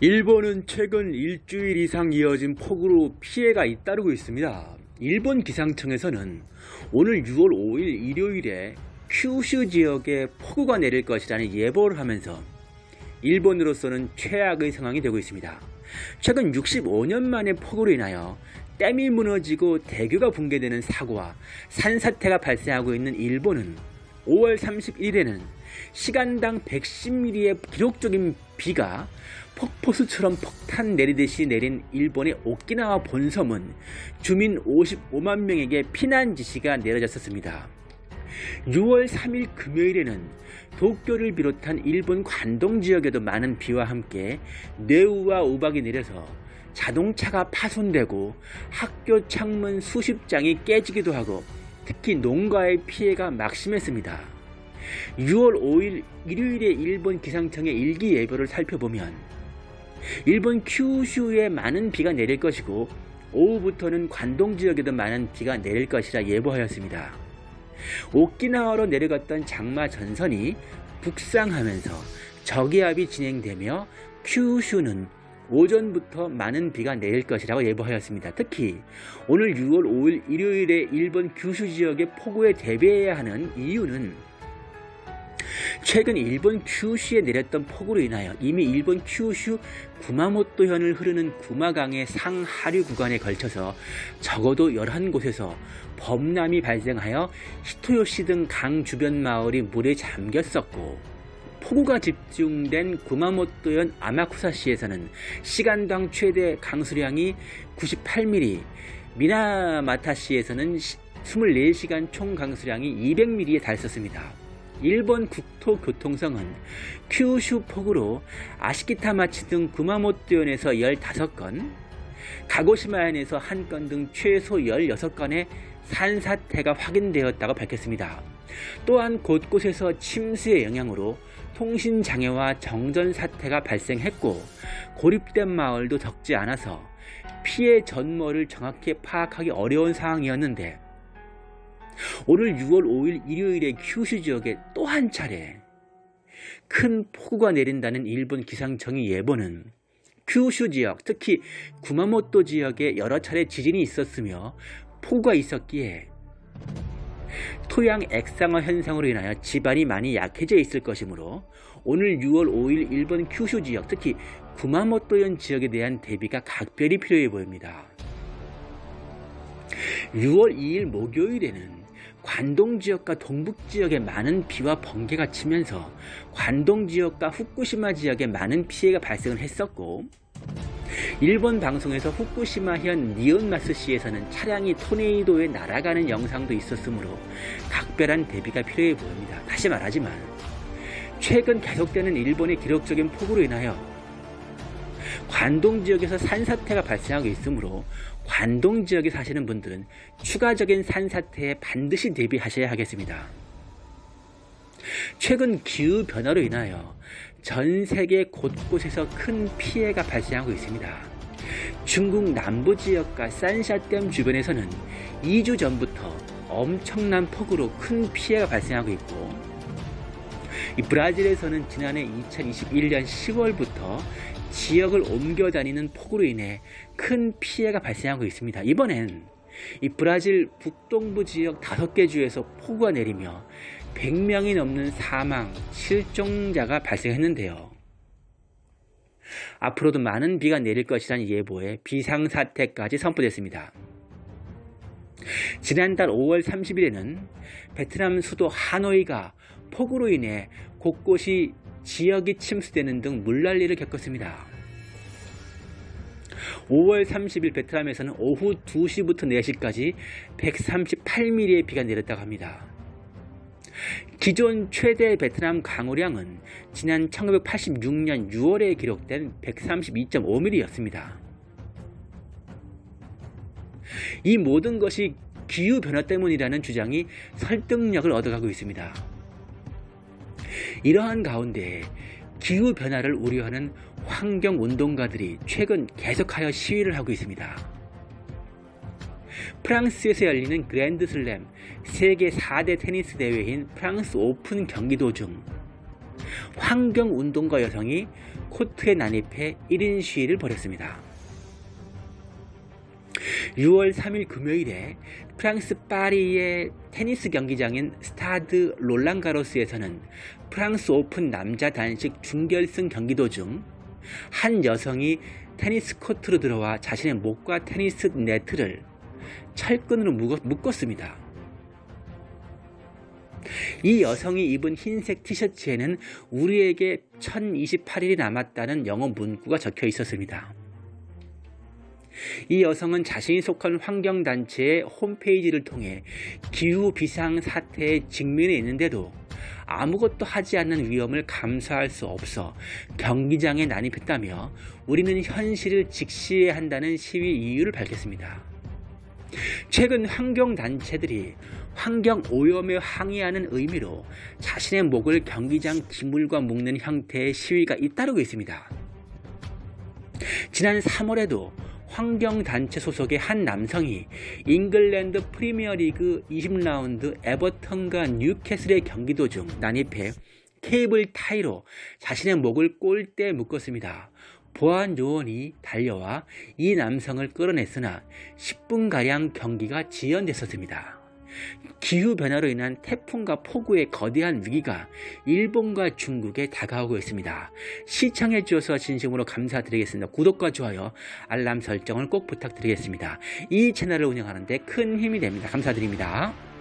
일본은 최근 일주일 이상 이어진 폭우로 피해가 잇따르고 있습니다. 일본 기상청에서는 오늘 6월 5일 일요일에 큐슈 지역에 폭우가 내릴 것이라는 예보를 하면서 일본으로서는 최악의 상황이 되고 있습니다. 최근 65년 만에 폭우로 인하여 댐이 무너지고 대교가 붕괴되는 사고와 산사태가 발생하고 있는 일본은 5월 31일에는 시간당 110mm의 기록적인 비가 폭포수처럼 폭탄 내리듯이 내린 일본의 오키나와 본섬은 주민 55만 명에게 피난 지시가 내려졌었습니다. 6월 3일 금요일에는 도쿄를 비롯한 일본 관동 지역에도 많은 비와 함께 뇌우와 우박이 내려서 자동차가 파손되고 학교 창문 수십 장이 깨지기도 하고 특히 농가의 피해가 막심했습니다. 6월 5일 일요일에 일본 기상청의 일기 예보를 살펴보면 일본 큐슈에 많은 비가 내릴 것이고 오후부터는 관동 지역에도 많은 비가 내릴 것이라 예보하였습니다. 오키나와로 내려갔던 장마 전선이 북상하면서 저기압이 진행되며 큐슈는 오전부터 많은 비가 내릴 것이라고 예보하였습니다. 특히 오늘 6월 5일 일요일에 일본 규슈 지역의 폭우에 대비해야 하는 이유는 최근 일본 큐슈에 내렸던 폭우로 인하여 이미 일본 큐슈 구마모토현을 흐르는 구마강의 상하류 구간에 걸쳐서 적어도 11곳에서 범람이 발생하여 히토요시 등 강 주변 마을이 물에 잠겼었고 폭우가 집중된 구마모토현 아마쿠사시에서는 시간당 최대 강수량이 98mm, 미나마타시에서는 24시간 총 강수량이 200mm에 달했었습니다. 일본 국토교통성은 큐슈 폭우로 아시키타마치 등 구마모토현에서 15건, 가고시마현에서 1건 등 최소 16건의 산사태가 확인되었다고 밝혔습니다. 또한 곳곳에서 침수의 영향으로 통신장애와 정전 사태가 발생했고 고립된 마을도 적지 않아서 피해 전모를 정확히 파악하기 어려운 상황이었는데 오늘 6월 5일 일요일에 큐슈 지역에 또 한 차례 큰 폭우가 내린다는 일본 기상청의 예보는 큐슈 지역, 특히 구마모토 지역에 여러 차례 지진이 있었으며 폭우가 있었기에 토양 액상화 현상으로 인하여 지반이 많이 약해져 있을 것이므로 오늘 6월 5일 일본 큐슈 지역, 특히 구마모토현 지역에 대한 대비가 각별히 필요해 보입니다. 6월 2일 목요일에는 관동 지역과 동북 지역에 많은 비와 번개가 치면서 관동 지역과 후쿠시마 지역에 많은 피해가 발생을 했었고 일본 방송에서 후쿠시마현 니온마스시에서는 차량이 토네이도에 날아가는 영상도 있었으므로 각별한 대비가 필요해 보입니다. 다시 말하지만 최근 계속되는 일본의 기록적인 폭우로 인하여 관동 지역에서 산사태가 발생하고 있으므로 관동 지역에 사시는 분들은 추가적인 산사태에 반드시 대비하셔야 하겠습니다. 최근 기후변화로 인하여 전 세계 곳곳에서 큰 피해가 발생하고 있습니다. 중국 남부 지역과 산샤댐 주변에서는 2주 전부터 엄청난 폭우로 큰 피해가 발생하고 있고 브라질에서는 지난해 2021년 10월부터 지역을 옮겨 다니는 폭우로 인해 큰 피해가 발생하고 있습니다. 이번엔 이 브라질 북동부 지역 5개 주에서 폭우가 내리며 100명이 넘는 사망, 실종자가 발생했는데요. 앞으로도 많은 비가 내릴 것이라는 예보에 비상사태까지 선포됐습니다. 지난달 5월 30일에는 베트남 수도 하노이가 폭우로 인해 곳곳이 지역이 침수되는 등 물난리를 겪었습니다. 5월 30일 베트남에서는 오후 2시부터 4시까지 138mm의 비가 내렸다고 합니다. 기존 최대 베트남 강우량은 지난 1986년 6월에 기록된 132.5mm였습니다. 이 모든 것이 기후변화 때문이라는 주장이 설득력을 얻어가고 있습니다. 이러한 가운데 기후변화를 우려하는 환경운동가들이 최근 계속하여 시위를 하고 있습니다. 프랑스에서 열리는 그랜드슬램 세계 4대 테니스 대회인 프랑스 오픈 경기 도중 환경운동가 여성이 코트에 난입해 1인 시위를 벌였습니다. 6월 3일 금요일에 프랑스 파리의 테니스 경기장인 스타드 롤랑가로스에서는 프랑스 오픈 남자 단식 준결승 경기 도중 한 여성이 테니스 코트로 들어와 자신의 목과 테니스 네트를 철끈으로 묶었습니다. 이 여성이 입은 흰색 티셔츠에는 우리에게 1028일이 남았다는 영어 문구가 적혀 있었습니다. 이 여성은 자신이 속한 환경단체의 홈페이지를 통해 기후 비상 사태에 직면해 있는데도 아무것도 하지 않는 위험을 감수할 수 없어 경기장에 난입했다며 우리는 현실을 직시해야 한다는 시위 이유를 밝혔습니다. 최근 환경단체들이 환경 오염에 항의하는 의미로 자신의 목을 경기장 기물과 묶는 형태의 시위가 잇따르고 있습니다. 지난 3월에도 환경단체 소속의 한 남성이 잉글랜드 프리미어리그 20라운드 에버턴과 뉴캐슬의 경기 도중 난입해 케이블 타이로 자신의 목을 골대에 묶었습니다. 보안 요원이 달려와 이 남성을 끌어냈으나 10분가량 경기가 지연됐었습니다. 기후변화로 인한 태풍과 폭우의 거대한 위기가 일본과 중국에 다가오고 있습니다. 시청해 주셔서 진심으로 감사드리겠습니다. 구독과 좋아요, 알람 설정을 꼭 부탁드리겠습니다. 이 채널을 운영하는 데 큰 힘이 됩니다. 감사드립니다.